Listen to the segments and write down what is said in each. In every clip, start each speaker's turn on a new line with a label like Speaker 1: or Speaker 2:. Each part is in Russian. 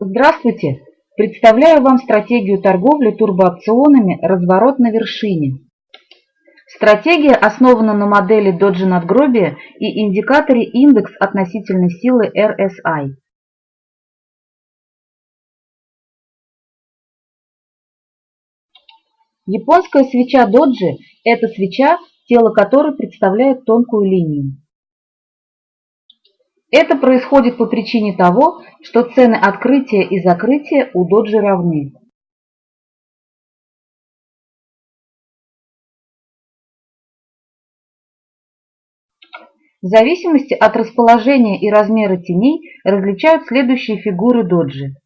Speaker 1: Здравствуйте! Представляю вам стратегию торговли турбоопционами «Разворот на вершине». Стратегия основана на модели доджи надгробия и индикаторе индекс относительной силы RSI. Японская свеча доджи – это свеча, тело которой представляет тонкую линию. Это происходит по причине того, что цены открытия и закрытия у доджи равны. В зависимости от расположения и размера теней различают следующие фигуры доджи.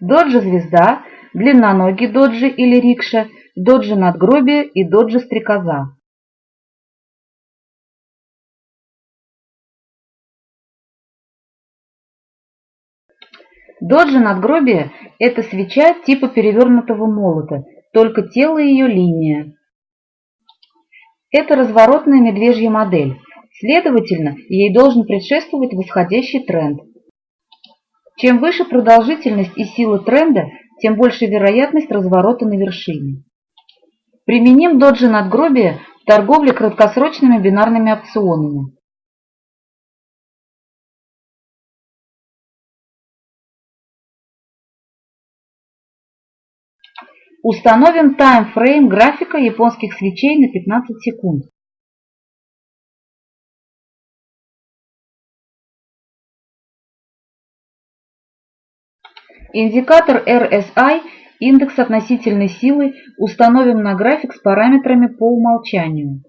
Speaker 1: Доджи-звезда, длинноногий доджи или рикша, доджи надгробие и доджи-стрекоза. Доджи надгробия – это свеча типа перевернутого молота, только тело ее линия. Это разворотная медвежья модель, следовательно, ей должен предшествовать восходящий тренд. Чем выше продолжительность и сила тренда, тем больше вероятность разворота на вершине. Применим доджи надгробия в торговле краткосрочными бинарными опционами. Установим таймфрейм графика японских свечей на 15 секунд. Индикатор RSI, индекс относительной силы, установим на график с параметрами по умолчанию.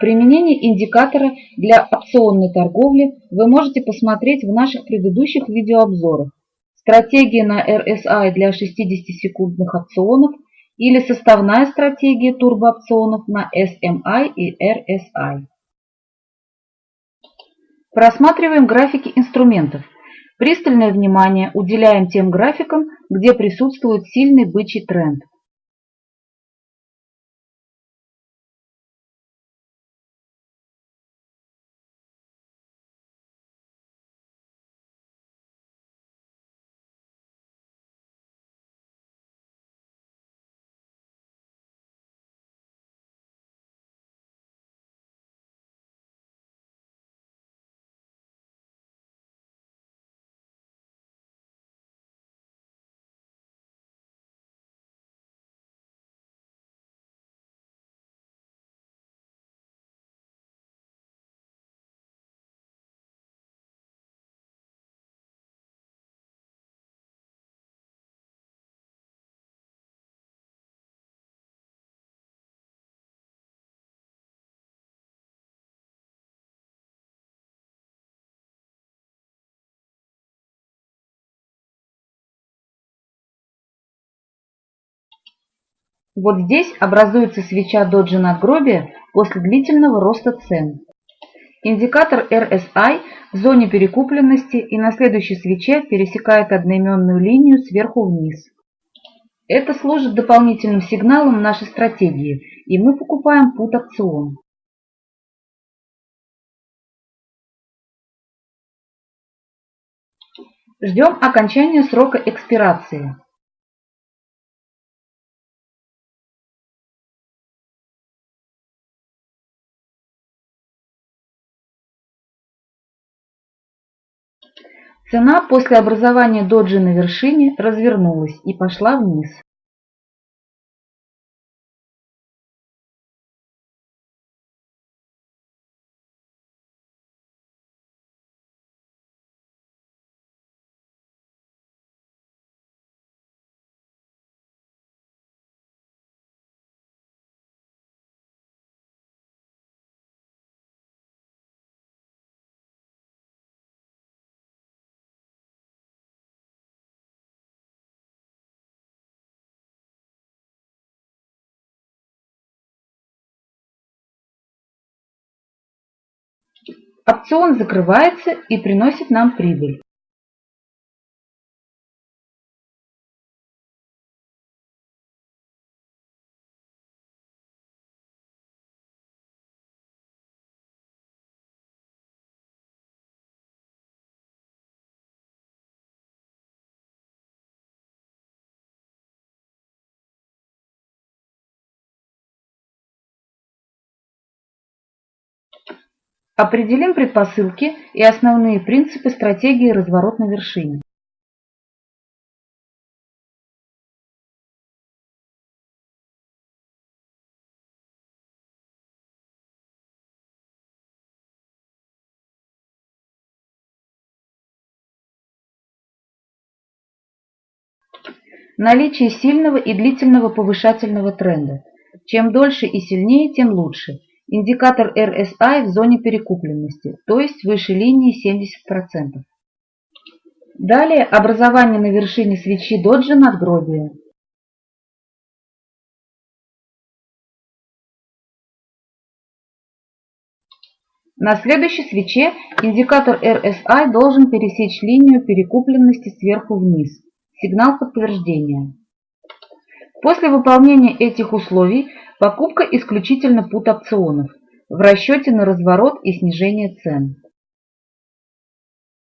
Speaker 1: Применение индикатора для опционной торговли вы можете посмотреть в наших предыдущих видеообзорах. Стратегия на RSI для 60-секундных опционов или составная стратегия турбоопционов на SMI и RSI. Просматриваем графики инструментов. Пристальное внимание уделяем тем графикам, где присутствует сильный бычий тренд. Вот здесь образуется свеча доджи надгробия после длительного роста цен. Индикатор RSI в зоне перекупленности и на следующей свече пересекает одноименную линию сверху вниз. Это служит дополнительным сигналом нашей стратегии, и мы покупаем пут опцион. Ждем окончания срока экспирации. Цена после образования доджи на вершине развернулась и пошла вниз. Опцион закрывается и приносит нам прибыль. Определим предпосылки и основные принципы стратегии «Разворот на вершине». Наличие сильного и длительного повышательного тренда. Чем дольше и сильнее, тем лучше. Индикатор RSI в зоне перекупленности, то есть выше линии 70%. Далее образование на вершине свечи доджи надгробия. На следующей свече индикатор RSI должен пересечь линию перекупленности сверху вниз. Сигнал подтверждения. После выполнения этих условий покупка исключительно пут опционов в расчете на разворот и снижение цен.